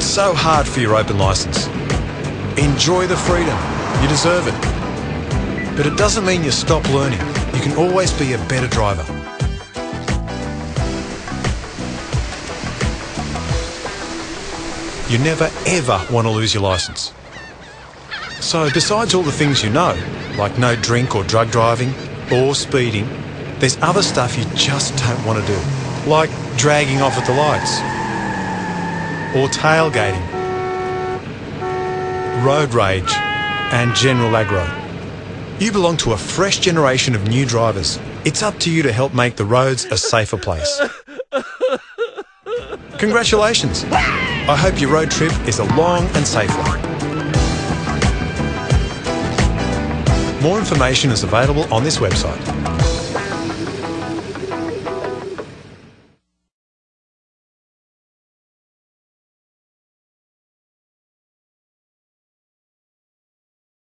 so hard for your open license. Enjoy the freedom. You deserve it. But it doesn't mean you stop learning. You can always be a better driver. You never ever want to lose your license. So, besides all the things you know, like no drink or drug driving, or speeding, there's other stuff you just don't want to do, like dragging off at the lights, or tailgating, road rage, and general aggro. You belong to a fresh generation of new drivers. It's up to you to help make the roads a safer place. Congratulations! I hope your road trip is a long and safe one. More information is available on this website.